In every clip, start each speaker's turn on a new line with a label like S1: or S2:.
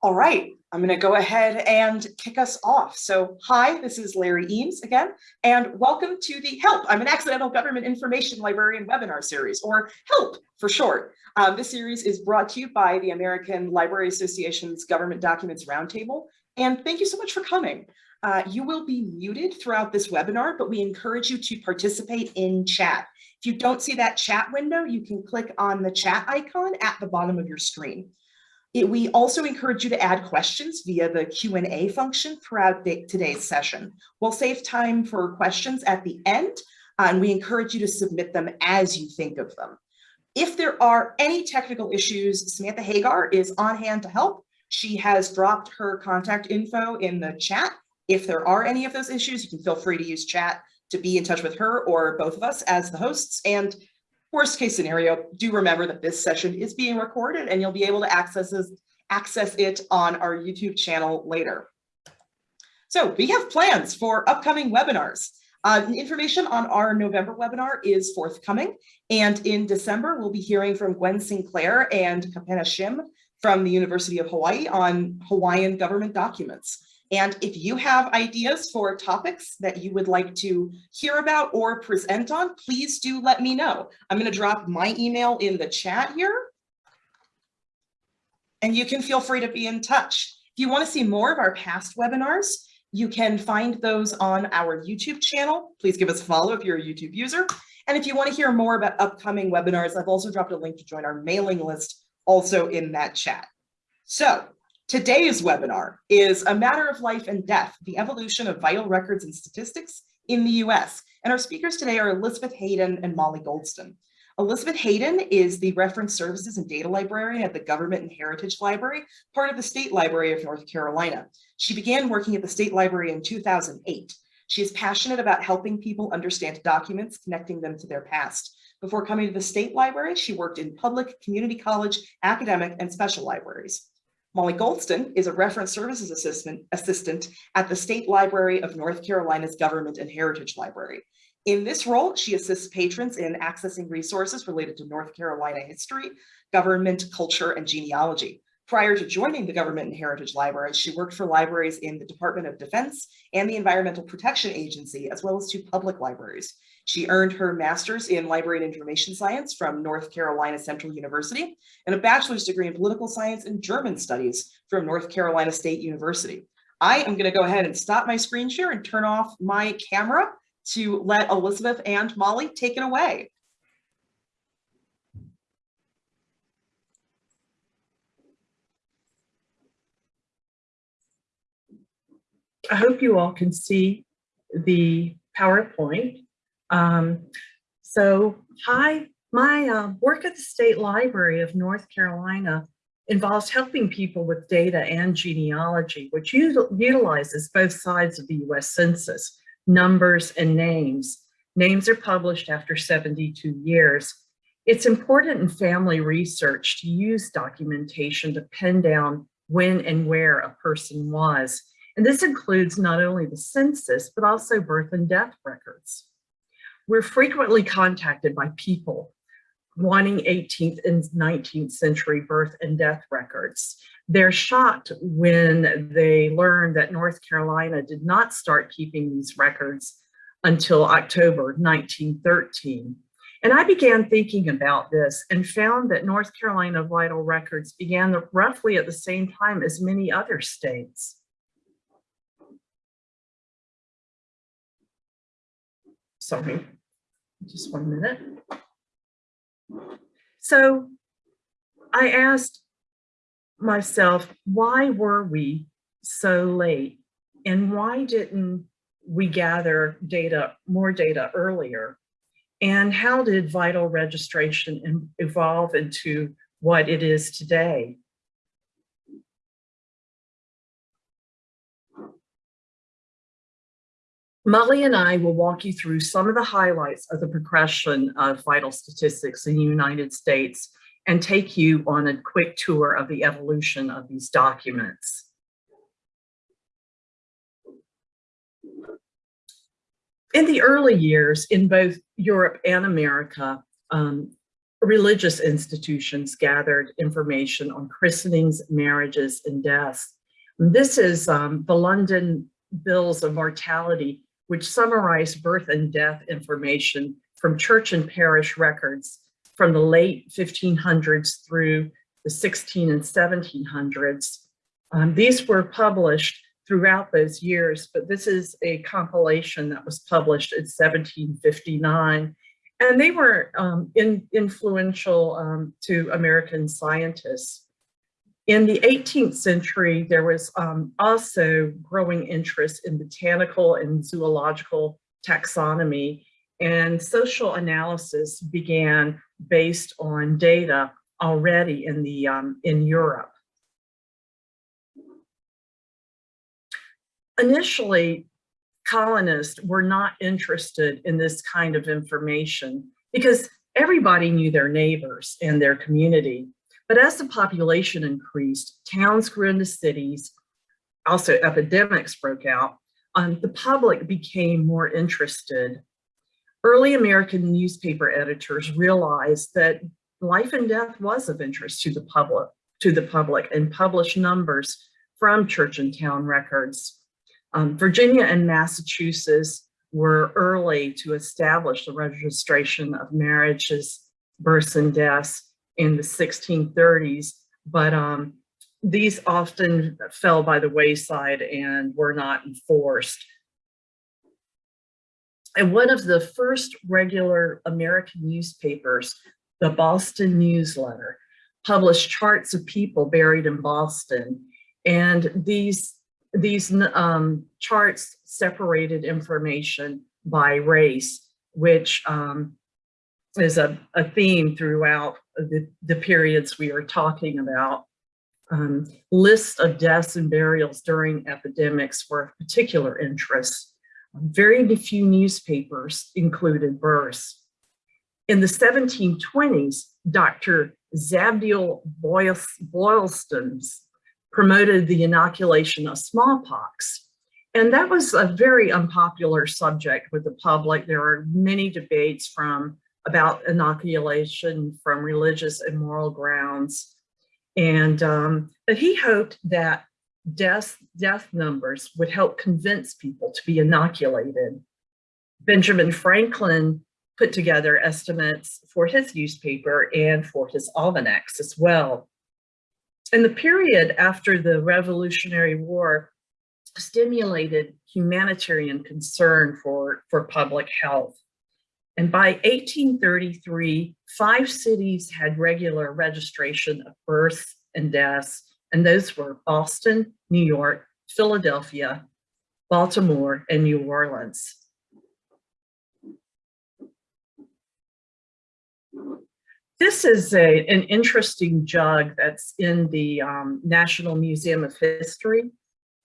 S1: All right, I'm going to go ahead and kick us off. So hi, this is Larry Eames again, and welcome to the HELP. I'm an Accidental Government Information Librarian webinar series, or HELP for short. Um, this series is brought to you by the American Library Association's Government Documents Roundtable, and thank you so much for coming. Uh, you will be muted throughout this webinar, but we encourage you to participate in chat. If you don't see that chat window, you can click on the chat icon at the bottom of your screen. It, we also encourage you to add questions via the Q&A function throughout the, today's session. We'll save time for questions at the end, uh, and we encourage you to submit them as you think of them. If there are any technical issues, Samantha Hagar is on hand to help. She has dropped her contact info in the chat. If there are any of those issues, you can feel free to use chat to be in touch with her or both of us as the hosts. And Worst case scenario, do remember that this session is being recorded and you'll be able to access, this, access it on our YouTube channel later. So we have plans for upcoming webinars. Uh, information on our November webinar is forthcoming. And in December, we'll be hearing from Gwen Sinclair and Kapena Shim from the University of Hawaii on Hawaiian government documents. And if you have ideas for topics that you would like to hear about or present on, please do let me know. I'm going to drop my email in the chat here. And you can feel free to be in touch. If you want to see more of our past webinars, you can find those on our YouTube channel. Please give us a follow if you're a YouTube user. And if you want to hear more about upcoming webinars, I've also dropped a link to join our mailing list also in that chat. So Today's webinar is a matter of life and death, the evolution of vital records and statistics in the US. And our speakers today are Elizabeth Hayden and Molly Goldston. Elizabeth Hayden is the Reference Services and Data Librarian at the Government and Heritage Library, part of the State Library of North Carolina. She began working at the State Library in 2008. She is passionate about helping people understand documents, connecting them to their past. Before coming to the State Library, she worked in public, community college, academic, and special libraries. Molly Goldston is a reference services assistant, assistant at the State Library of North Carolina's Government and Heritage Library. In this role, she assists patrons in accessing resources related to North Carolina history, government, culture, and genealogy. Prior to joining the Government and Heritage Library, she worked for libraries in the Department of Defense and the Environmental Protection Agency, as well as two public libraries. She earned her master's in library and information science from North Carolina Central University and a bachelor's degree in political science and German studies from North Carolina State University. I am going to go ahead and stop my screen share and turn off my camera to let Elizabeth and Molly take it away.
S2: I hope you all can see the PowerPoint. Um, so hi, my uh, work at the State Library of North Carolina involves helping people with data and genealogy, which utilizes both sides of the US Census, numbers and names. Names are published after 72 years. It's important in family research to use documentation to pin down when and where a person was. And this includes not only the census, but also birth and death records. We're frequently contacted by people wanting 18th and 19th century birth and death records. They're shocked when they learn that North Carolina did not start keeping these records until October 1913. And I began thinking about this and found that North Carolina vital records began roughly at the same time as many other states. Sorry just one minute. So I asked myself, why were we so late? And why didn't we gather data, more data earlier? And how did vital registration evolve into what it is today? Molly and I will walk you through some of the highlights of the progression of vital statistics in the United States and take you on a quick tour of the evolution of these documents. In the early years in both Europe and America, um, religious institutions gathered information on christenings, marriages, and deaths. This is um, the London Bills of Mortality, which summarize birth and death information from church and parish records from the late 1500s through the 16 and 1700s. Um, these were published throughout those years, but this is a compilation that was published in 1759. And they were um, in, influential um, to American scientists. In the 18th century, there was um, also growing interest in botanical and zoological taxonomy, and social analysis began based on data already in the um, in Europe. Initially, colonists were not interested in this kind of information because everybody knew their neighbors and their community. But as the population increased, towns grew into cities, also epidemics broke out, um, the public became more interested. Early American newspaper editors realized that life and death was of interest to the public, to the public and published numbers from church and town records. Um, Virginia and Massachusetts were early to establish the registration of marriages, births, and deaths in the 1630s, but um, these often fell by the wayside and were not enforced. And one of the first regular American newspapers, the Boston Newsletter, published charts of people buried in Boston. And these these um, charts separated information by race, which um, is a, a theme throughout the, the periods we are talking about. Um, lists of deaths and burials during epidemics were of particular interest. Very few newspapers included births. In the 1720s, Dr. Zabdiel Boylston's promoted the inoculation of smallpox. And that was a very unpopular subject with the public. There are many debates from about inoculation from religious and moral grounds. And um, but he hoped that death, death numbers would help convince people to be inoculated. Benjamin Franklin put together estimates for his newspaper and for his almanacs as well. And the period after the Revolutionary War stimulated humanitarian concern for, for public health. And by 1833, five cities had regular registration of births and deaths, and those were Boston, New York, Philadelphia, Baltimore, and New Orleans. This is a, an interesting jug that's in the um, National Museum of History.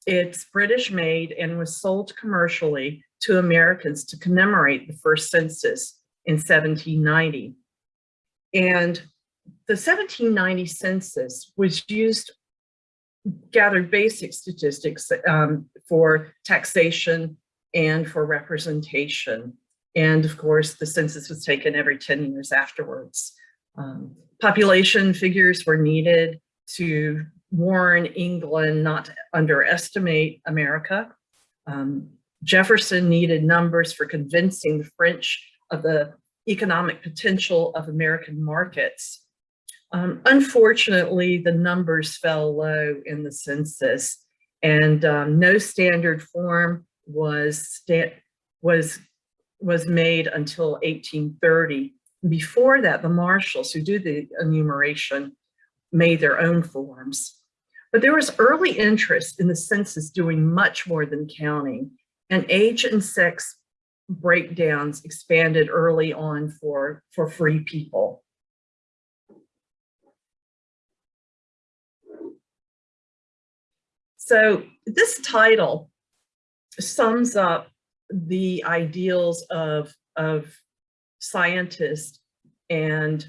S2: It's British made and was sold commercially to Americans to commemorate the first census in 1790. And the 1790 census was used, gathered basic statistics um, for taxation and for representation. And of course, the census was taken every 10 years afterwards. Um, population figures were needed to warn England not to underestimate America. Um, Jefferson needed numbers for convincing the French of the economic potential of American markets. Um, unfortunately, the numbers fell low in the census and um, no standard form was, was, was made until 1830 before that, the marshals who do the enumeration made their own forms. But there was early interest in the census doing much more than counting, and age and sex breakdowns expanded early on for, for free people. So this title sums up the ideals of, of scientists and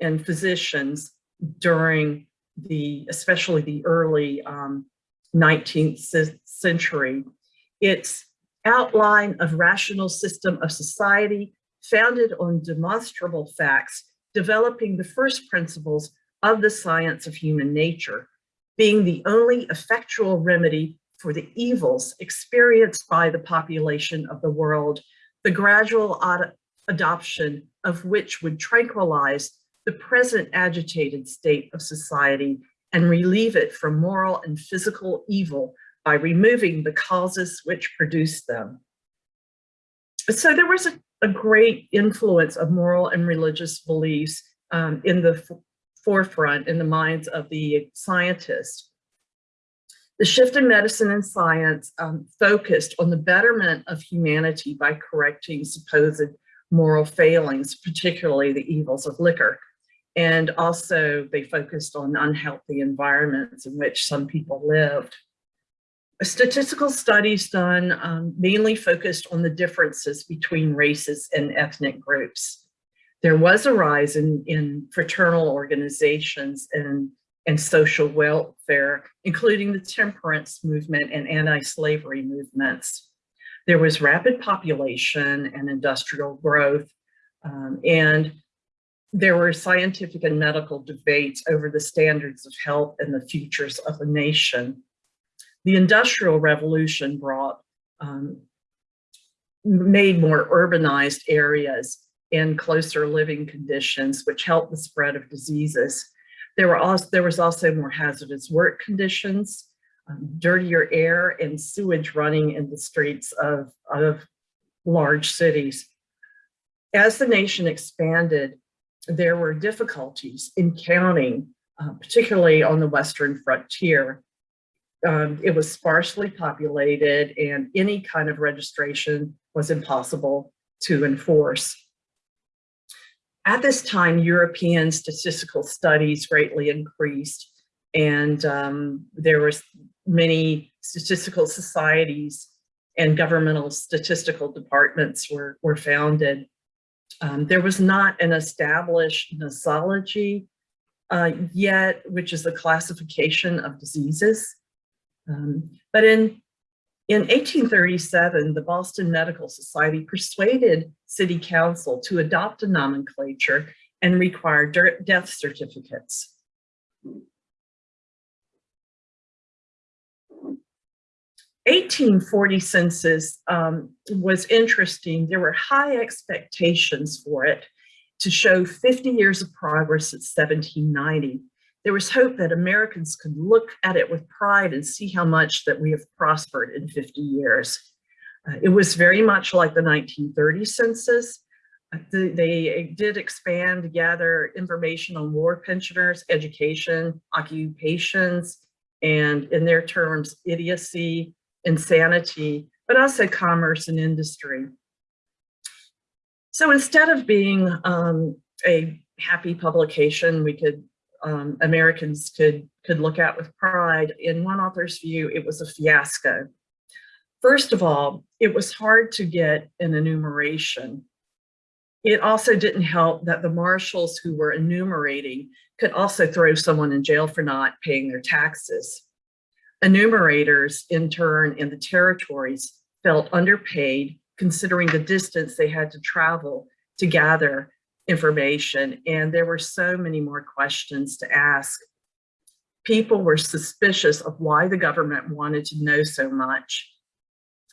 S2: and physicians during the especially the early um, 19th century. Its outline of rational system of society founded on demonstrable facts developing the first principles of the science of human nature, being the only effectual remedy for the evils experienced by the population of the world, the gradual ad adoption of which would tranquilize the present agitated state of society and relieve it from moral and physical evil by removing the causes which produced them. So there was a, a great influence of moral and religious beliefs um, in the forefront in the minds of the scientists. The shift in medicine and science um, focused on the betterment of humanity by correcting supposed moral failings, particularly the evils of liquor. And also they focused on unhealthy environments in which some people lived. Statistical studies done um, mainly focused on the differences between races and ethnic groups. There was a rise in, in fraternal organizations and, and social welfare, including the temperance movement and anti-slavery movements. There was rapid population and industrial growth, um, and there were scientific and medical debates over the standards of health and the futures of the nation. The Industrial Revolution brought, um, made more urbanized areas and closer living conditions, which helped the spread of diseases. There, were also, there was also more hazardous work conditions, um, dirtier air and sewage running in the streets of, of large cities. As the nation expanded, there were difficulties in counting, uh, particularly on the Western frontier. Um, it was sparsely populated and any kind of registration was impossible to enforce. At this time, European statistical studies greatly increased and um, there was many statistical societies and governmental statistical departments were, were founded. Um, there was not an established nosology uh, yet, which is the classification of diseases. Um, but in, in 1837, the Boston Medical Society persuaded city council to adopt a nomenclature and require death certificates. 1840 census um, was interesting. There were high expectations for it to show 50 years of progress at 1790. There was hope that Americans could look at it with pride and see how much that we have prospered in 50 years. Uh, it was very much like the 1930 census. Uh, the, they did expand to gather information on war pensioners, education, occupations, and in their terms, idiocy, insanity, but also commerce and industry. So instead of being um, a happy publication, we could um, Americans could could look at with pride. In one author's view, it was a fiasco. First of all, it was hard to get an enumeration. It also didn't help that the marshals who were enumerating could also throw someone in jail for not paying their taxes. Enumerators, in turn, in the territories felt underpaid considering the distance they had to travel to gather information. And there were so many more questions to ask. People were suspicious of why the government wanted to know so much.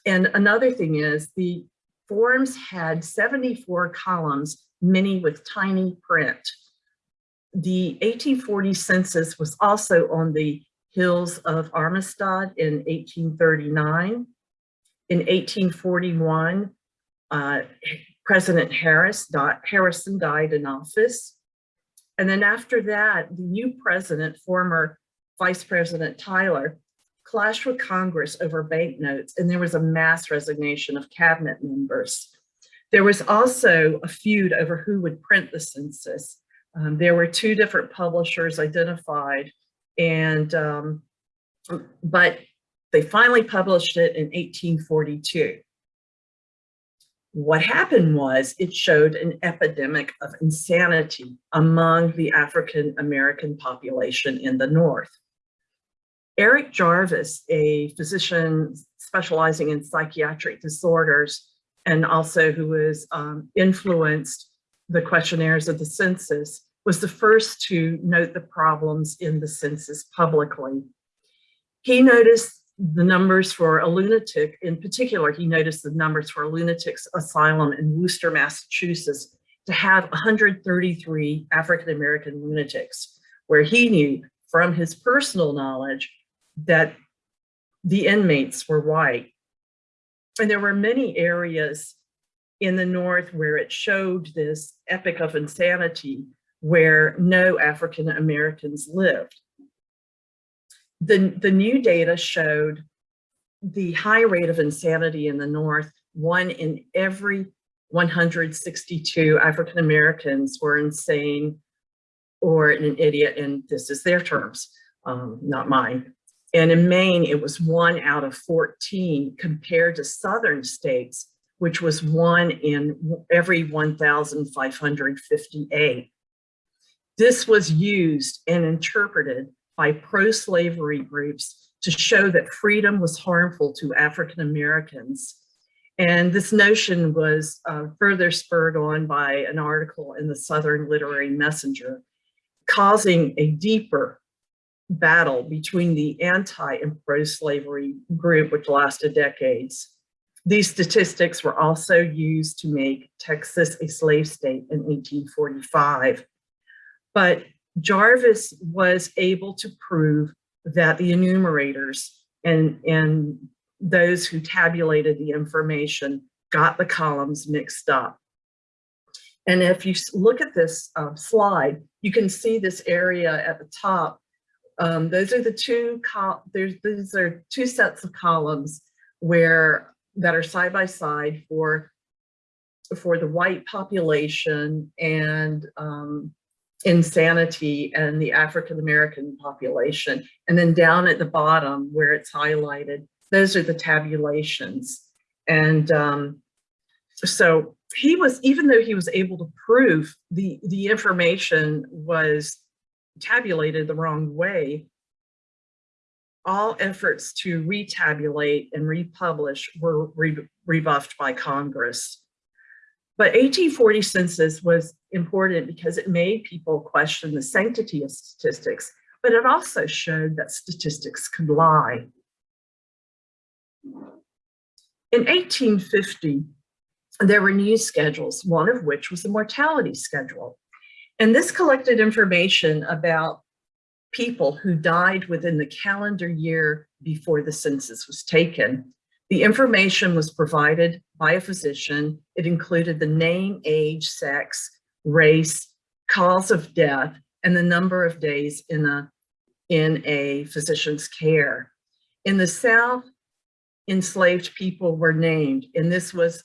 S2: And another thing is the forms had 74 columns, many with tiny print. The 1840 census was also on the hills of Amistad in 1839. In 1841, uh, President Harris, Harrison died in office. And then after that, the new president, former Vice President Tyler, clashed with Congress over banknotes, and there was a mass resignation of cabinet members. There was also a feud over who would print the census. Um, there were two different publishers identified and, um, but they finally published it in 1842. What happened was it showed an epidemic of insanity among the African American population in the North. Eric Jarvis, a physician specializing in psychiatric disorders and also who was um, influenced the questionnaires of the census, was the first to note the problems in the census publicly. He noticed the numbers for a lunatic, in particular, he noticed the numbers for a lunatic's asylum in Worcester, Massachusetts, to have 133 African-American lunatics, where he knew from his personal knowledge that the inmates were white. And there were many areas in the North where it showed this epic of insanity where no African Americans lived. The, the new data showed the high rate of insanity in the North, one in every 162 African Americans were insane or an idiot, and this is their terms, um, not mine. And in Maine, it was one out of 14 compared to Southern states, which was one in every 1,558. This was used and interpreted by pro-slavery groups to show that freedom was harmful to African Americans. And this notion was uh, further spurred on by an article in the Southern Literary Messenger, causing a deeper battle between the anti and pro-slavery group, which lasted decades. These statistics were also used to make Texas a slave state in 1845. But Jarvis was able to prove that the enumerators and, and those who tabulated the information got the columns mixed up. And if you look at this uh, slide, you can see this area at the top. Um, those are the two, there's, these are two sets of columns where that are side by side for, for the white population and um, insanity and the African-American population. And then down at the bottom where it's highlighted, those are the tabulations. And um, so he was, even though he was able to prove the, the information was tabulated the wrong way, all efforts to retabulate and republish were re rebuffed by Congress. But 1840 census was important because it made people question the sanctity of statistics, but it also showed that statistics could lie. In 1850, there were news schedules, one of which was the mortality schedule. And this collected information about people who died within the calendar year before the census was taken. The information was provided by a physician. It included the name, age, sex, race, cause of death, and the number of days in a, in a physician's care. In the South, enslaved people were named, and this was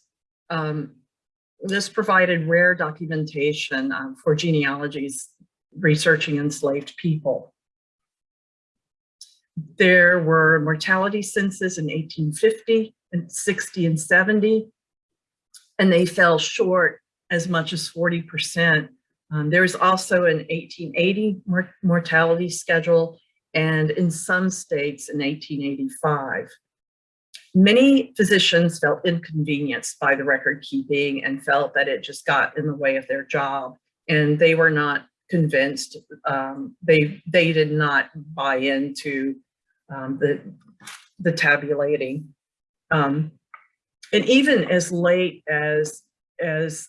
S2: um, this provided rare documentation um, for genealogies researching enslaved people. There were mortality census in 1850 and 60 and 70, and they fell short as much as 40%. Um, there was also an 1880 mor mortality schedule and in some states in 1885. Many physicians felt inconvenienced by the record keeping and felt that it just got in the way of their job and they were not convinced. Um, they, they did not buy into um, the, the tabulating. Um, and even as late as, as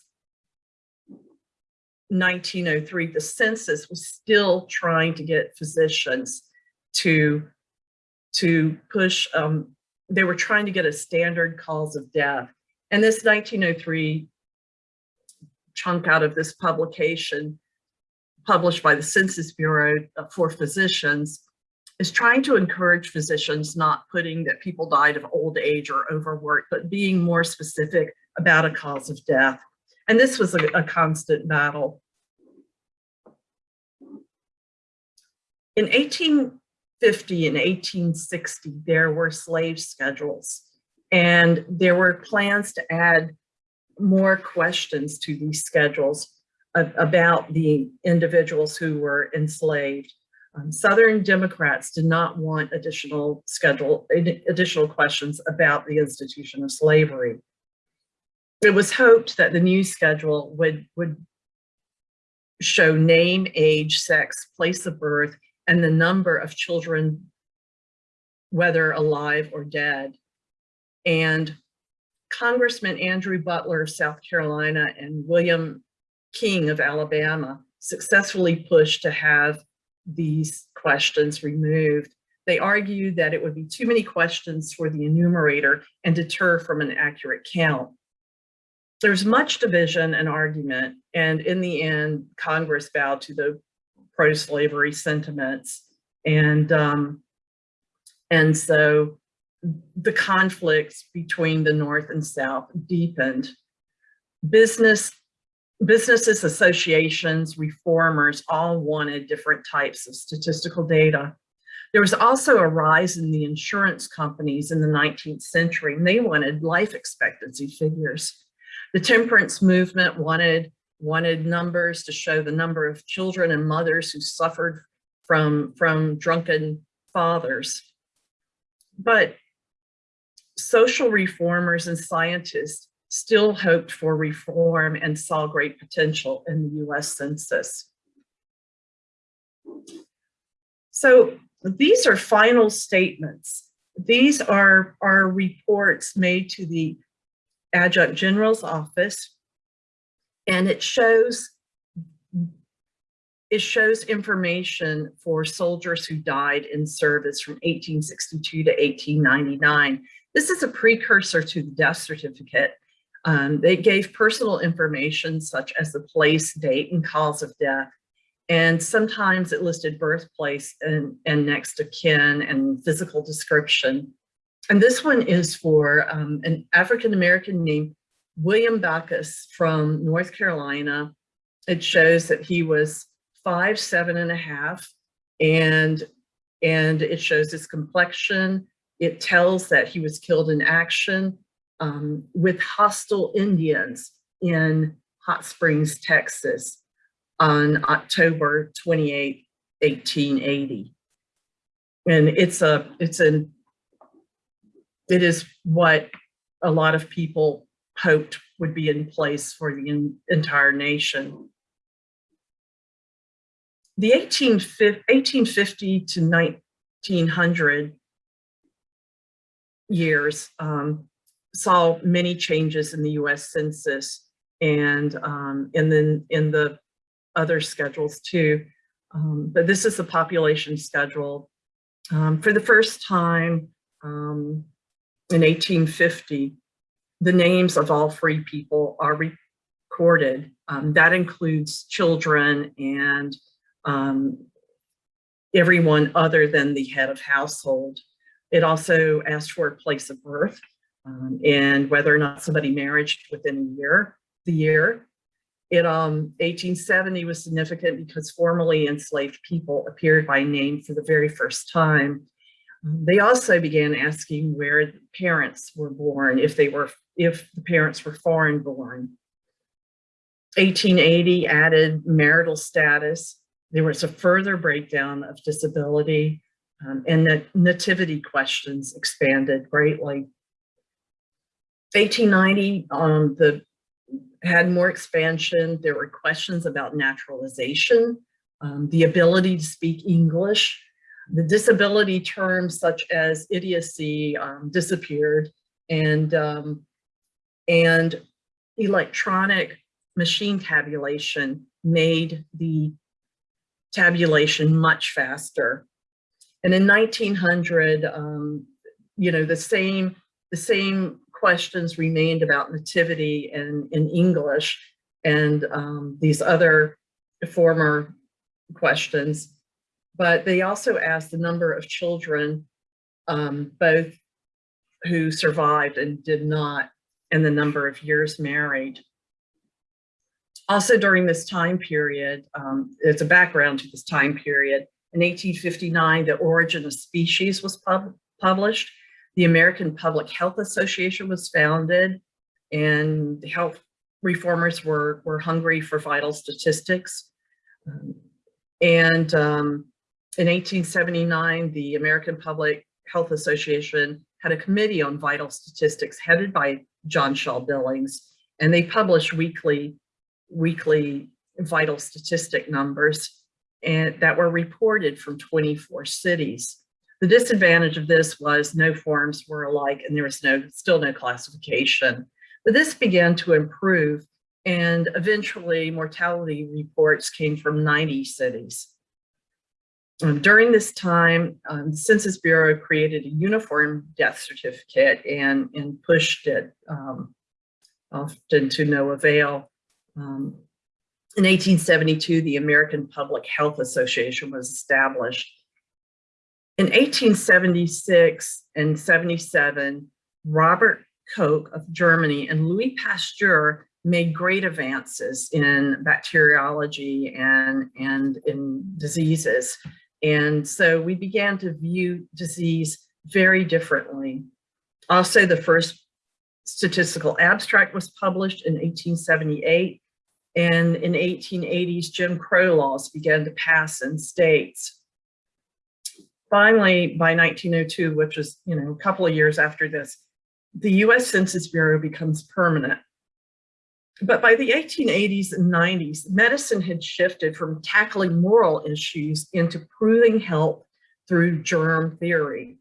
S2: 1903, the census was still trying to get physicians to, to push um, they were trying to get a standard cause of death. And this 1903 chunk out of this publication published by the Census Bureau uh, for physicians is trying to encourage physicians not putting that people died of old age or overwork, but being more specific about a cause of death. And this was a, a constant battle. In 1850 and 1860, there were slave schedules and there were plans to add more questions to these schedules about the individuals who were enslaved. Um, Southern Democrats did not want additional schedule, additional questions about the institution of slavery. It was hoped that the new schedule would, would show name, age, sex, place of birth, and the number of children, whether alive or dead. And Congressman Andrew Butler of South Carolina and William King of Alabama successfully pushed to have these questions removed. They argued that it would be too many questions for the enumerator and deter from an accurate count. There's much division and argument, and in the end, Congress bowed to the pro-slavery sentiments. And, um, and so the conflicts between the North and South deepened. Business, businesses, associations, reformers all wanted different types of statistical data. There was also a rise in the insurance companies in the 19th century, and they wanted life expectancy figures. The temperance movement wanted, wanted numbers to show the number of children and mothers who suffered from, from drunken fathers. But social reformers and scientists still hoped for reform and saw great potential in the US Census. So these are final statements. These are, are reports made to the Adjutant General's Office, and it shows it shows information for soldiers who died in service from 1862 to 1899. This is a precursor to the death certificate. Um, they gave personal information such as the place, date, and cause of death. And sometimes it listed birthplace and, and next of kin and physical description. And this one is for um, an African-American named William Backus from North Carolina. It shows that he was five, seven and a half, and, and it shows his complexion. It tells that he was killed in action um, with hostile Indians in Hot Springs, Texas on October 28, 1880. And it's a, it's an, it is what a lot of people hoped would be in place for the entire nation the 1850 to 1900 years um, saw many changes in the US Census and um, and then in the other schedules too. Um, but this is the population schedule. Um, for the first time um, in 1850, the names of all free people are recorded. Um, that includes children and um, everyone other than the head of household. It also asked for a place of birth um, and whether or not somebody married within a year, the year. It, um, 1870 was significant because formerly enslaved people appeared by name for the very first time. They also began asking where parents were born, if they were, if the parents were foreign born. 1880 added marital status there was a further breakdown of disability um, and the nativity questions expanded greatly. 1890, um, the had more expansion. There were questions about naturalization, um, the ability to speak English. The disability terms such as idiocy um, disappeared and, um, and electronic machine tabulation made the tabulation much faster. And in 1900, um, you know, the same, the same questions remained about nativity and in English and um, these other former questions, but they also asked the number of children, um, both who survived and did not, and the number of years married. Also during this time period, um, it's a background to this time period, in 1859, The Origin of Species was pub published. The American Public Health Association was founded and the health reformers were, were hungry for vital statistics. Um, and um, in 1879, the American Public Health Association had a committee on vital statistics headed by John Shaw Billings, and they published weekly weekly vital statistic numbers and that were reported from 24 cities. The disadvantage of this was no forms were alike and there was no still no classification. But this began to improve and eventually mortality reports came from 90 cities. Um, during this time, um, the Census Bureau created a uniform death certificate and, and pushed it um, often to no avail. Um, in 1872, the American Public Health Association was established. In 1876 and 77, Robert Koch of Germany and Louis Pasteur made great advances in bacteriology and, and in diseases. And so we began to view disease very differently. Also, the first statistical abstract was published in 1878. And in 1880s, Jim Crow laws began to pass in states. Finally, by 1902, which was you know a couple of years after this, the US Census Bureau becomes permanent. But by the 1880s and 90s, medicine had shifted from tackling moral issues into proving health through germ theory.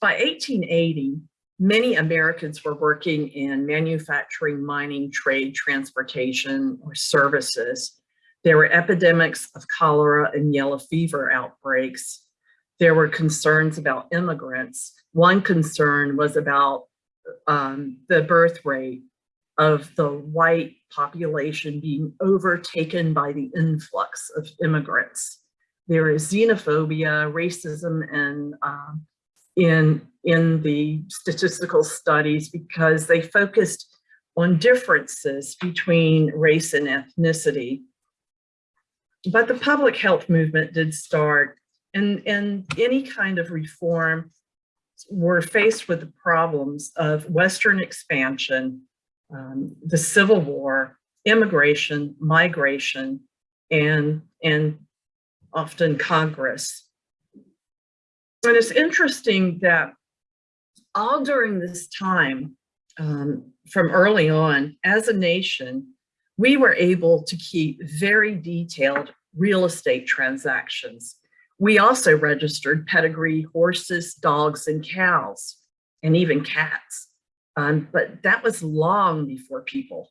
S2: By 1880, many Americans were working in manufacturing, mining, trade, transportation, or services. There were epidemics of cholera and yellow fever outbreaks. There were concerns about immigrants. One concern was about um, the birth rate of the white population being overtaken by the influx of immigrants. There is xenophobia, racism, and uh, in, in the statistical studies because they focused on differences between race and ethnicity. But the public health movement did start and, and any kind of reform were faced with the problems of Western expansion, um, the Civil War, immigration, migration, and, and often Congress. And it's interesting that all during this time, um, from early on, as a nation, we were able to keep very detailed real estate transactions. We also registered pedigree horses, dogs, and cows, and even cats. Um, but that was long before people.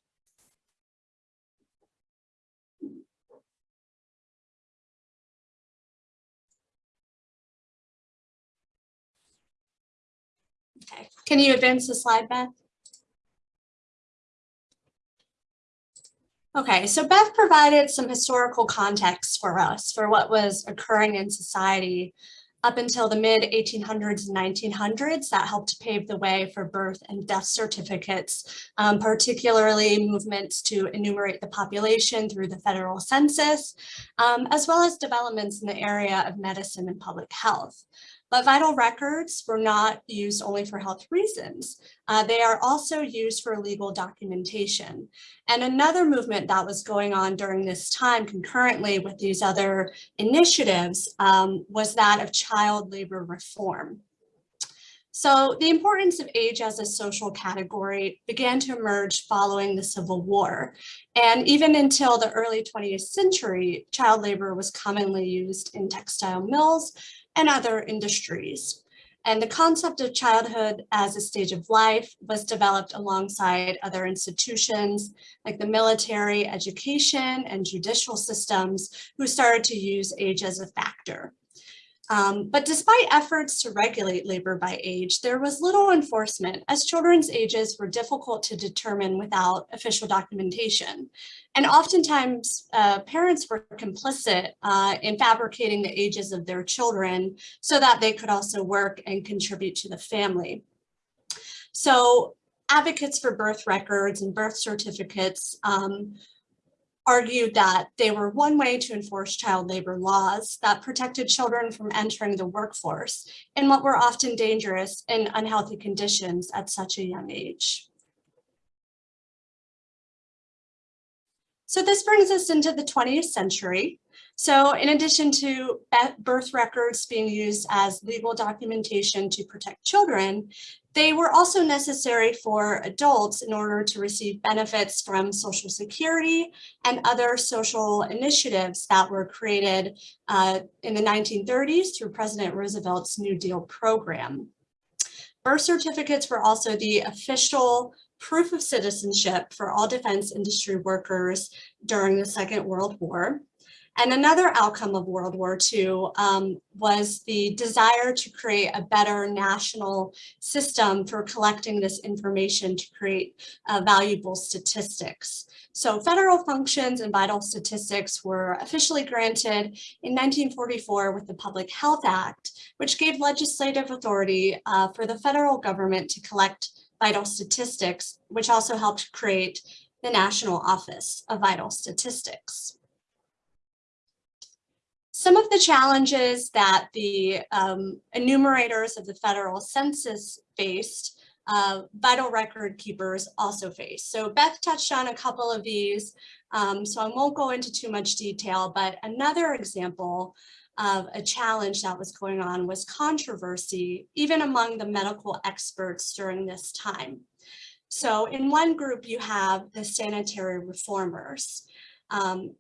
S3: Okay, can you advance the slide, Beth? Okay, so Beth provided some historical context for us for what was occurring in society up until the mid 1800s and 1900s that helped pave the way for birth and death certificates, um, particularly movements to enumerate the population through the federal census, um, as well as developments in the area of medicine and public health. But vital records were not used only for health reasons. Uh, they are also used for legal documentation. And another movement that was going on during this time concurrently with these other initiatives um, was that of child labor reform. So the importance of age as a social category began to emerge following the Civil War. And even until the early 20th century, child labor was commonly used in textile mills, and other industries. And the concept of childhood as a stage of life was developed alongside other institutions like the military, education, and judicial systems who started to use age as a factor. Um, but despite efforts to regulate labor by age, there was little enforcement as children's ages were difficult to determine without official documentation. And oftentimes uh, parents were complicit uh, in fabricating the ages of their children so that they could also work and contribute to the family. So advocates for birth records and birth certificates um, argued that they were one way to enforce child labor laws that protected children from entering the workforce in what were often dangerous and unhealthy conditions at such a young age. So this brings us into the 20th century. So in addition to birth records being used as legal documentation to protect children, they were also necessary for adults in order to receive benefits from Social Security and other social initiatives that were created uh, in the 1930s through President Roosevelt's New Deal program. Birth certificates were also the official proof of citizenship for all defense industry workers during the Second World War. And another outcome of World War II um, was the desire to create a better national system for collecting this information to create uh, valuable statistics. So federal functions and vital statistics were officially granted in 1944 with the Public Health Act, which gave legislative authority uh, for the federal government to collect vital statistics, which also helped create the National Office of Vital Statistics. Some of the challenges that the um, enumerators of the federal census faced, uh, vital record keepers also face. So Beth touched on a couple of these, um, so I won't go into too much detail, but another example of a challenge that was going on was controversy, even among the medical experts during this time. So in one group, you have the sanitary reformers. Um,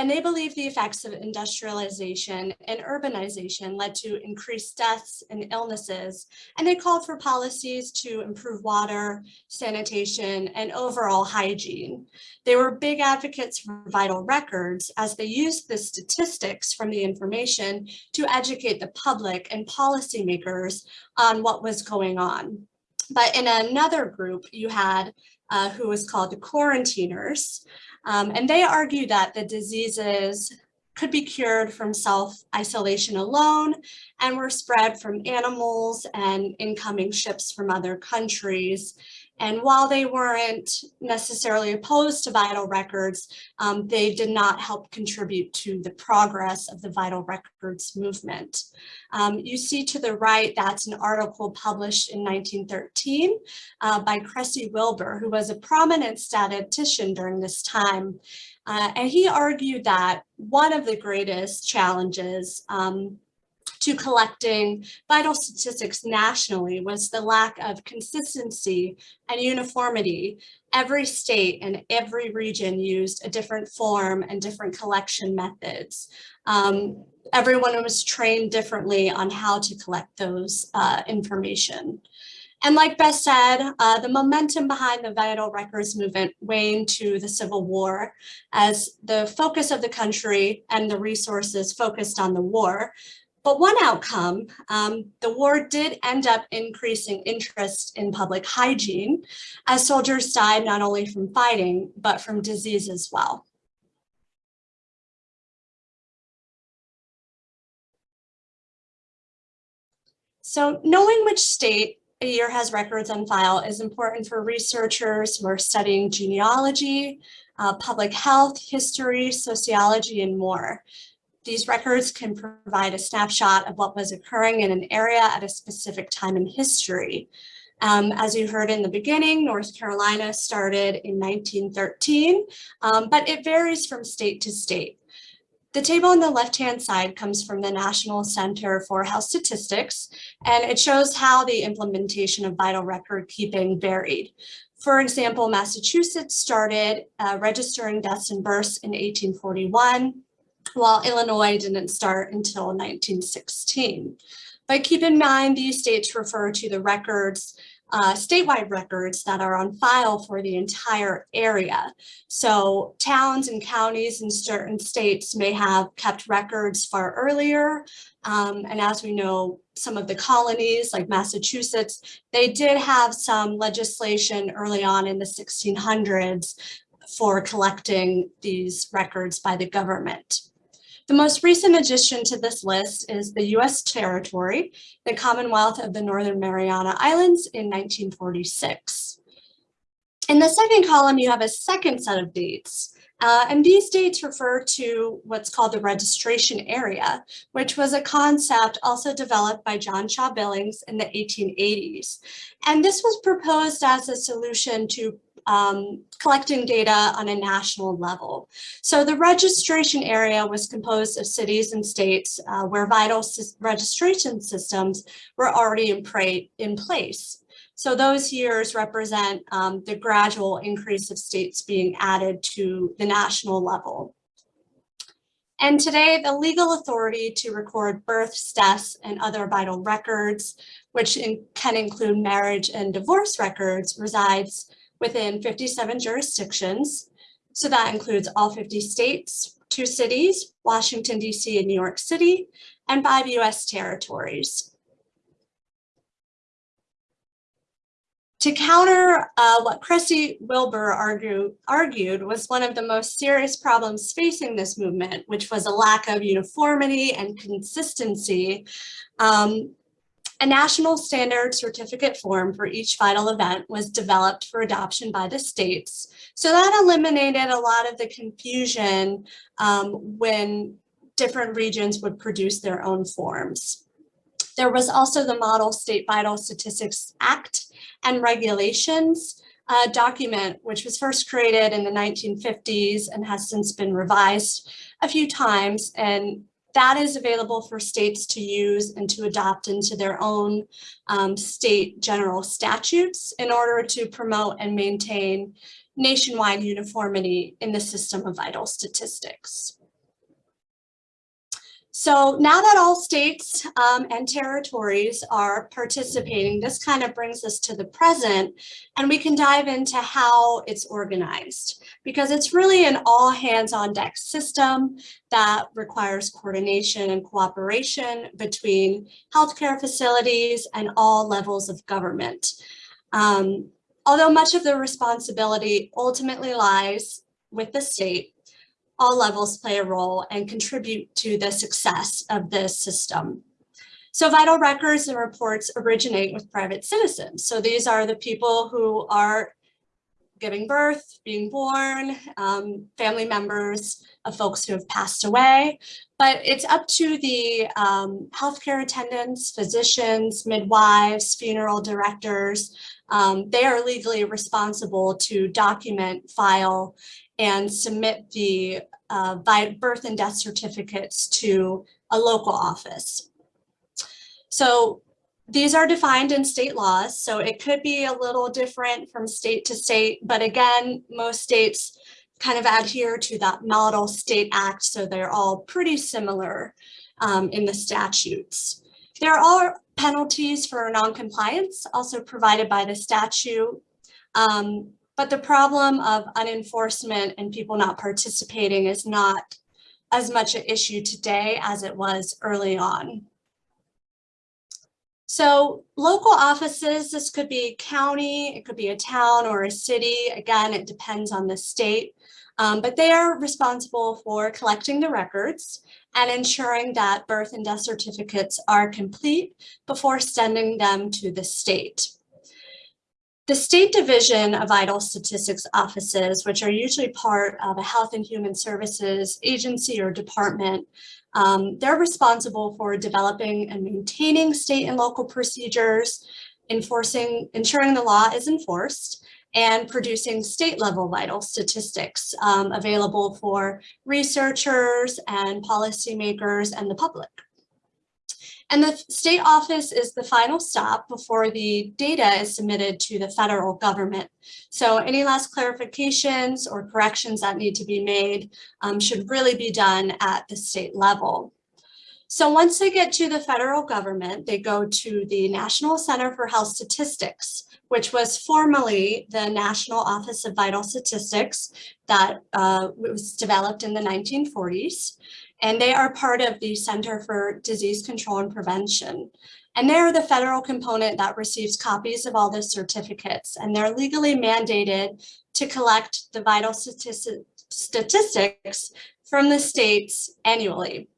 S3: and they believe the effects of industrialization and urbanization led to increased deaths and illnesses, and they called for policies to improve water, sanitation, and overall hygiene. They were big advocates for vital records as they used the statistics from the information to educate the public and policymakers on what was going on. But in another group, you had uh, who was called the quarantiners, um, and they argue that the diseases could be cured from self-isolation alone and were spread from animals and incoming ships from other countries. And while they weren't necessarily opposed to vital records, um, they did not help contribute to the progress of the vital records movement. Um, you see to the right, that's an article published in 1913 uh, by Cressy Wilbur, who was a prominent statistician during this time. Uh, and he argued that one of the greatest challenges um, to collecting vital statistics nationally was the lack of consistency and uniformity. Every state and every region used a different form and different collection methods. Um, everyone was trained differently on how to collect those uh, information. And like Beth said, uh, the momentum behind the vital records movement waned to the Civil War as the focus of the country and the resources focused on the war. But one outcome, um, the war did end up increasing interest in public hygiene as soldiers died not only from fighting, but from disease as well. So knowing which state a year has records on file is important for researchers who are studying genealogy, uh, public health, history, sociology, and more. These records can provide a snapshot of what was occurring in an area at a specific time in history. Um, as you heard in the beginning, North Carolina started in 1913, um, but it varies from state to state. The table on the left-hand side comes from the National Center for Health Statistics, and it shows how the implementation of vital record keeping varied. For example, Massachusetts started uh, registering deaths and births in 1841 while Illinois didn't start until 1916. But keep in mind, these states refer to the records, uh, statewide records that are on file for the entire area. So towns and counties in certain states may have kept records far earlier. Um, and as we know, some of the colonies like Massachusetts, they did have some legislation early on in the 1600s for collecting these records by the government. The most recent addition to this list is the US territory, the Commonwealth of the Northern Mariana Islands in 1946. In the second column, you have a second set of dates. Uh, and these dates refer to what's called the registration area, which was a concept also developed by John Shaw Billings in the 1880s. And this was proposed as a solution to um, collecting data on a national level. So the registration area was composed of cities and states uh, where vital registration systems were already in, in place. So those years represent um, the gradual increase of states being added to the national level. And today, the legal authority to record births, deaths, and other vital records, which in, can include marriage and divorce records, resides within 57 jurisdictions. So that includes all 50 states, two cities, Washington, DC and New York City, and five US territories. To counter uh, what Cressy Wilbur argue, argued was one of the most serious problems facing this movement, which was a lack of uniformity and consistency, um, a national standard certificate form for each vital event was developed for adoption by the states. So that eliminated a lot of the confusion um, when different regions would produce their own forms. There was also the Model State Vital Statistics Act and Regulations uh, document, which was first created in the 1950s and has since been revised a few times. And that is available for states to use and to adopt into their own um, state general statutes in order to promote and maintain nationwide uniformity in the system of vital statistics. So now that all states um, and territories are participating, this kind of brings us to the present and we can dive into how it's organized because it's really an all hands on deck system that requires coordination and cooperation between healthcare facilities and all levels of government. Um, although much of the responsibility ultimately lies with the state, all levels play a role and contribute to the success of this system. So vital records and reports originate with private citizens. So these are the people who are giving birth, being born, um, family members of folks who have passed away. But it's up to the um, healthcare attendants, physicians, midwives, funeral directors. Um, they are legally responsible to document, file, and submit the uh, birth and death certificates to a local office. So these are defined in state laws, so it could be a little different from state to state, but again, most states kind of adhere to that model state act, so they're all pretty similar um, in the statutes. There are penalties for noncompliance also provided by the statute. Um, but the problem of unenforcement and people not participating is not as much an issue today as it was early on. So local offices, this could be county, it could be a town or a city. Again, it depends on the state, um, but they are responsible for collecting the records and ensuring that birth and death certificates are complete before sending them to the state. The State Division of Vital Statistics offices, which are usually part of a Health and Human Services agency or department, um, they're responsible for developing and maintaining state and local procedures, enforcing, ensuring the law is enforced, and producing state level vital statistics um, available for researchers and policymakers and the public. And the state office is the final stop before the data is submitted to the federal government. So any last clarifications or corrections that need to be made um, should really be done at the state level. So once they get to the federal government, they go to the National Center for Health Statistics, which was formerly the National Office of Vital Statistics that uh, was developed in the 1940s and they are part of the Center for Disease Control and Prevention. And they're the federal component that receives copies of all the certificates, and they're legally mandated to collect the vital statistics from the states annually.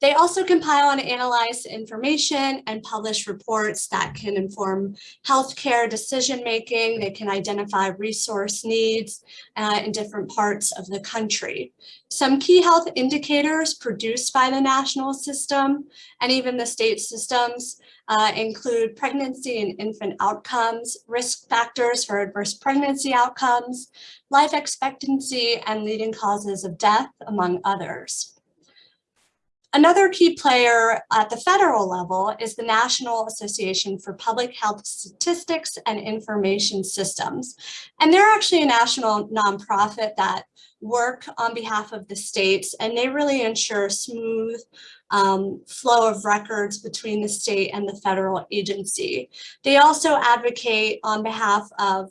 S3: They also compile and analyze information and publish reports that can inform healthcare decision-making. They can identify resource needs uh, in different parts of the country. Some key health indicators produced by the national system and even the state systems uh, include pregnancy and infant outcomes, risk factors for adverse pregnancy outcomes, life expectancy, and leading causes of death, among others. Another key player at the federal level is the National Association for Public Health Statistics and Information Systems. And they're actually a national nonprofit that work on behalf of the states and they really ensure smooth um, flow of records between the state and the federal agency. They also advocate on behalf of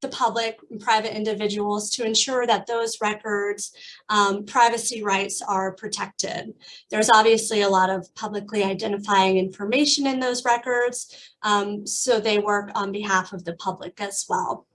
S3: the public and private individuals to ensure that those records um, privacy rights are protected. There's obviously a lot of publicly identifying information in those records, um, so they work on behalf of the public as well.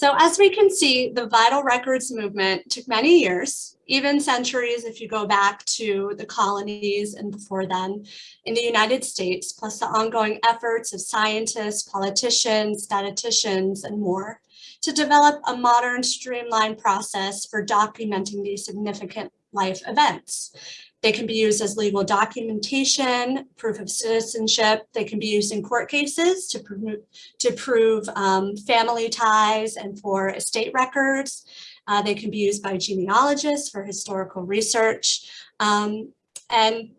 S3: So as we can see, the vital records movement took many years, even centuries if you go back to the colonies and before then in the United States, plus the ongoing efforts of scientists, politicians, statisticians, and more to develop a modern streamlined process for documenting these significant life events. They can be used as legal documentation, proof of citizenship. They can be used in court cases to, prove, to prove um, family ties and for estate records. Uh, they can be used by genealogists for historical research. Um, and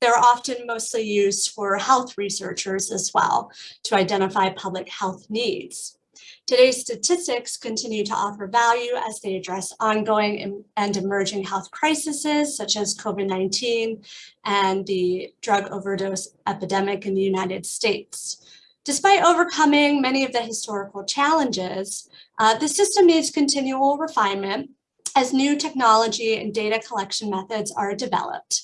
S3: they're often mostly used for health researchers as well to identify public health needs. Today's statistics continue to offer value as they address ongoing and emerging health crises such as COVID-19 and the drug overdose epidemic in the United States. Despite overcoming many of the historical challenges, uh, the system needs continual refinement as new technology and data collection methods are developed.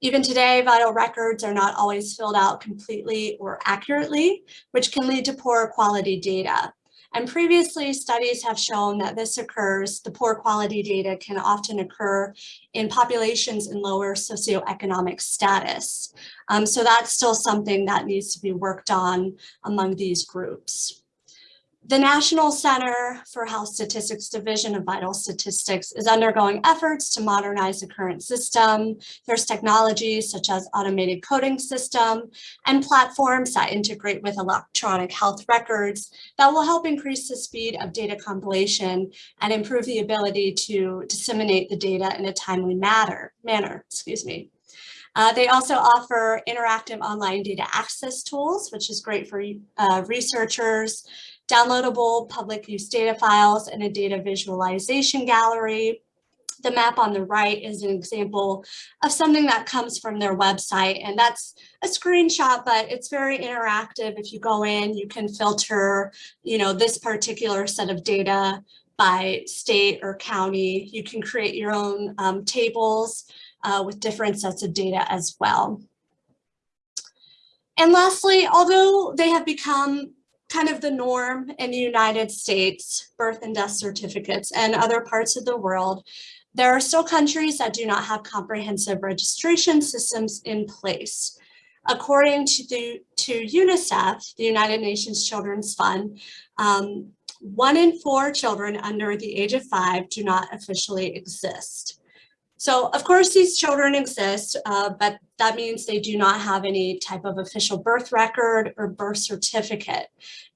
S3: Even today, vital records are not always filled out completely or accurately, which can lead to poor quality data. And previously studies have shown that this occurs, the poor quality data can often occur in populations in lower socioeconomic status. Um, so that's still something that needs to be worked on among these groups. The National Center for Health Statistics Division of Vital Statistics is undergoing efforts to modernize the current system. There's technologies such as automated coding system and platforms that integrate with electronic health records that will help increase the speed of data compilation and improve the ability to disseminate the data in a timely matter, manner. Excuse me. Uh, they also offer interactive online data access tools, which is great for uh, researchers downloadable public use data files, and a data visualization gallery. The map on the right is an example of something that comes from their website, and that's a screenshot, but it's very interactive. If you go in, you can filter, you know, this particular set of data by state or county. You can create your own um, tables uh, with different sets of data as well. And lastly, although they have become kind of the norm in the United States, birth and death certificates and other parts of the world, there are still countries that do not have comprehensive registration systems in place. According to, the, to UNICEF, the United Nations Children's Fund, um, one in four children under the age of five do not officially exist. So of course these children exist, uh, but that means they do not have any type of official birth record or birth certificate.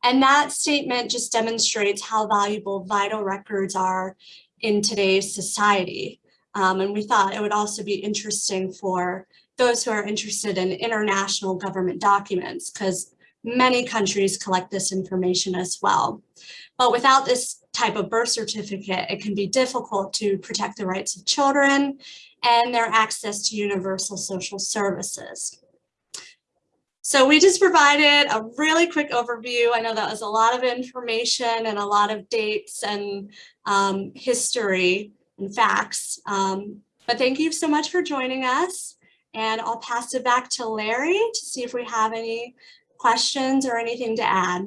S3: And that statement just demonstrates how valuable vital records are in today's society. Um, and we thought it would also be interesting for those who are interested in international government documents because many countries collect this information as well. But without this type of birth certificate, it can be difficult to protect the rights of children and their access to universal social services. So we just provided a really quick overview. I know that was a lot of information and a lot of dates and um, history and facts. Um, but thank you so much for joining us. And I'll pass it back to Larry to see if we have any questions or anything to add.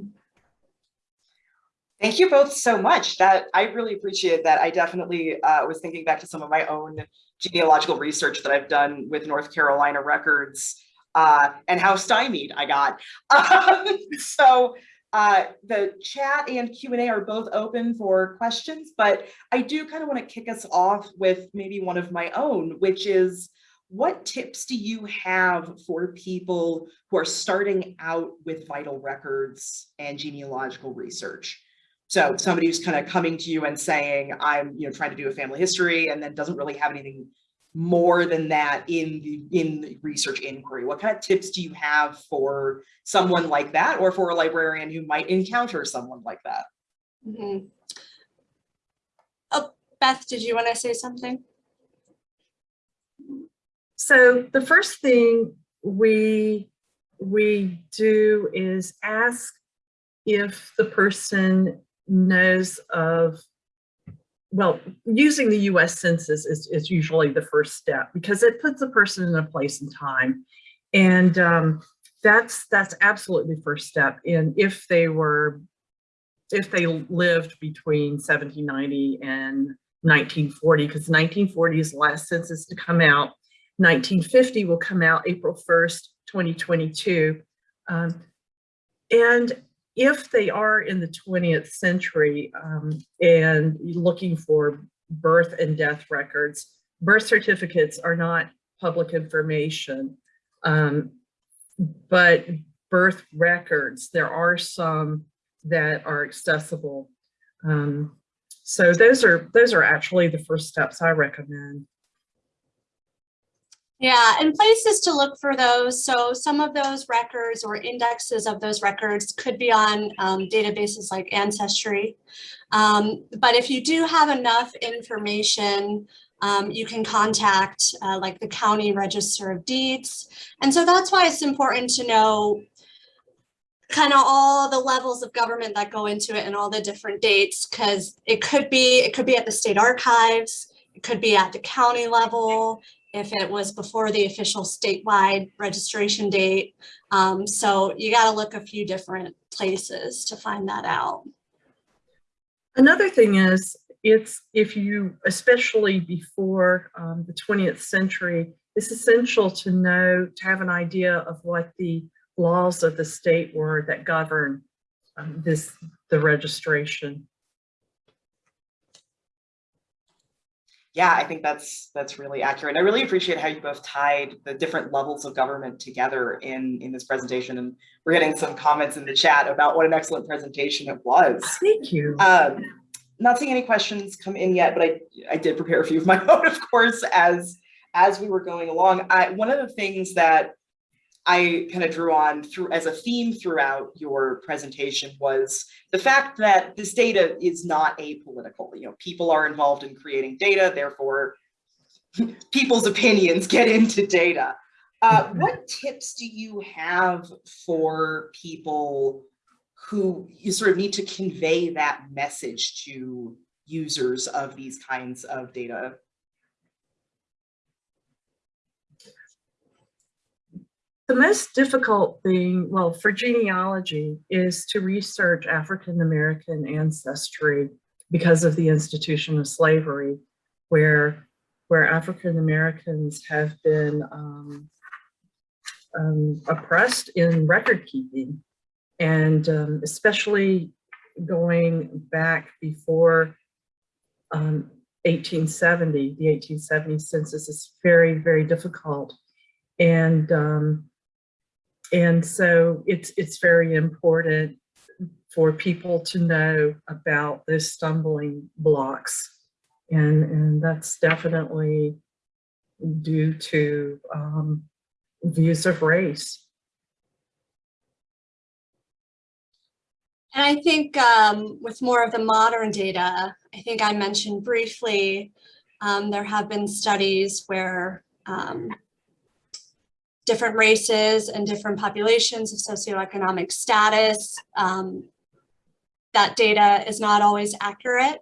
S1: Thank you both so much. That I really appreciate that. I definitely uh, was thinking back to some of my own genealogical research that I've done with North Carolina records uh, and how stymied I got. Um, so uh, the chat and Q&A are both open for questions, but I do kind of want to kick us off with maybe one of my own, which is what tips do you have for people who are starting out with vital records and genealogical research? So somebody who's kind of coming to you and saying, I'm, you know, trying to do a family history and then doesn't really have anything more than that in the in the research inquiry. What kind of tips do you have for someone like that or for a librarian who might encounter someone like that?
S3: Mm -hmm. Oh, Beth, did you want to say something?
S2: So the first thing we we do is ask if the person knows of, well, using the US Census is, is usually the first step because it puts a person in a place and time. And um, that's that's absolutely first step. And if they were, if they lived between 1790 and 1940, because 1940 is the last census to come out. 1950 will come out April 1st, 2022. Um, and if they are in the 20th century um, and looking for birth and death records, birth certificates are not public information, um, but birth records, there are some that are accessible. Um, so those are those are actually the first steps I recommend.
S3: Yeah, and places to look for those. So some of those records or indexes of those records could be on um, databases like Ancestry. Um, but if you do have enough information, um, you can contact uh, like the county register of deeds. And so that's why it's important to know kind of all the levels of government that go into it and all the different dates because it could be it could be at the state archives it could be at the county level if it was before the official statewide registration date. Um, so you got to look a few different places to find that out.
S2: Another thing is, it's if you, especially before um, the 20th century, it's essential to know, to have an idea of what the laws of the state were that govern um, this, the registration.
S1: Yeah, I think that's that's really accurate. I really appreciate how you both tied the different levels of government together in in this presentation. And we're getting some comments in the chat about what an excellent presentation it was.
S2: Thank you.
S1: Um, not seeing any questions come in yet, but I I did prepare a few of my own, of course, as as we were going along. I, one of the things that I kind of drew on through as a theme throughout your presentation was the fact that this data is not apolitical. You know, people are involved in creating data, therefore people's opinions get into data. Uh, mm-hmm. what tips do you have for people who you sort of need to convey that message to users of these kinds of data
S2: The most difficult thing, well, for genealogy is to research African-American ancestry because of the institution of slavery, where, where African-Americans have been um, um, oppressed in record keeping. And um, especially going back before 1870, um, the 1870 census is very, very difficult. And um, and so it's, it's very important for people to know about those stumbling blocks. And, and that's definitely due to um, views of race.
S3: And I think um, with more of the modern data, I think I mentioned briefly, um, there have been studies where um, different races and different populations of socioeconomic status. Um, that data is not always accurate.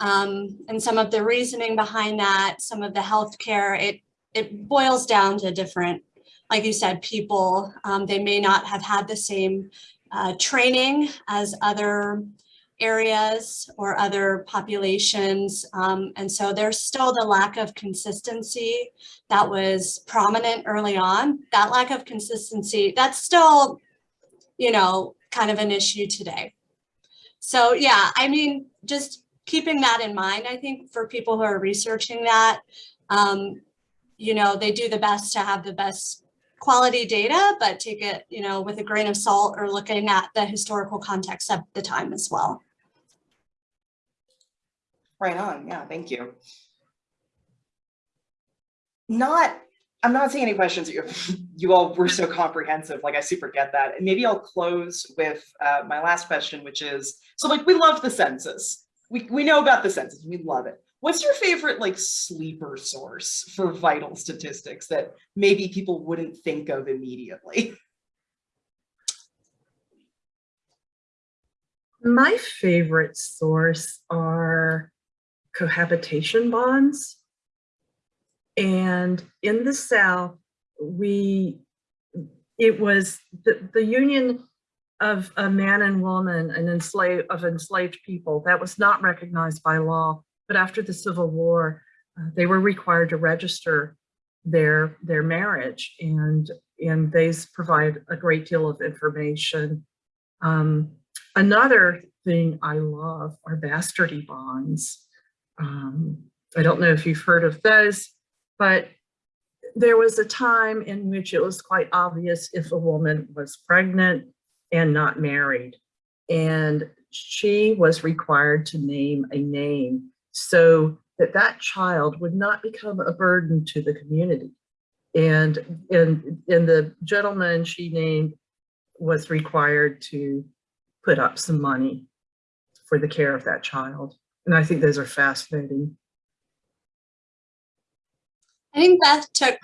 S3: Um, and some of the reasoning behind that, some of the healthcare, it, it boils down to different, like you said, people. Um, they may not have had the same uh, training as other areas or other populations. Um, and so there's still the lack of consistency that was prominent early on. That lack of consistency, that's still, you know, kind of an issue today. So yeah, I mean, just keeping that in mind, I think for people who are researching that, um, you know, they do the best to have the best quality data, but take it, you know, with a grain of salt or looking at the historical context of the time as well.
S1: Right on, yeah, thank you. Not, I'm not seeing any questions. You, you all were so comprehensive, like I super get that. And maybe I'll close with uh, my last question, which is, so like we love the census. We, we know about the census, we love it. What's your favorite like sleeper source for vital statistics that maybe people wouldn't think of immediately?
S2: My favorite source are cohabitation bonds. And in the South, we, it was the, the union of a man and woman and enslaved of enslaved people that was not recognized by law. But after the Civil War, uh, they were required to register their their marriage and and these provide a great deal of information. Um, another thing I love are bastardy bonds. Um, I don't know if you've heard of those, but there was a time in which it was quite obvious if a woman was pregnant and not married. And she was required to name a name so that that child would not become a burden to the community. And, and, and the gentleman she named was required to put up some money for the care of that child. And I think those are fascinating.
S3: I think Beth took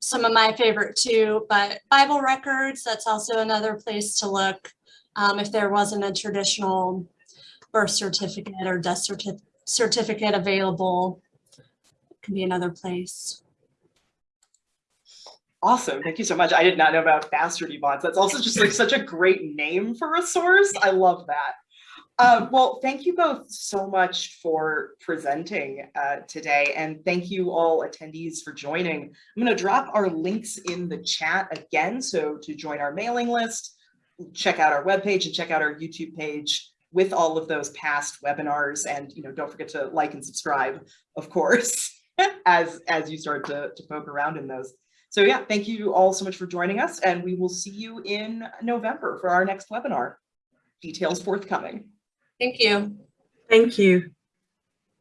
S3: some of my favorite too, but Bible records, that's also another place to look. Um, if there wasn't a traditional birth certificate or death certi certificate available, can be another place.
S1: Awesome, thank you so much. I did not know about bastardy bonds. That's also just like such a great name for a source. I love that. Uh, well, thank you both so much for presenting uh, today, and thank you all attendees for joining. I'm going to drop our links in the chat again, so to join our mailing list, check out our webpage and check out our YouTube page with all of those past webinars, and you know, don't forget to like and subscribe, of course, as as you start to, to poke around in those. So yeah, thank you all so much for joining us, and we will see you in November for our next webinar. Details forthcoming.
S3: Thank you.
S2: Thank you.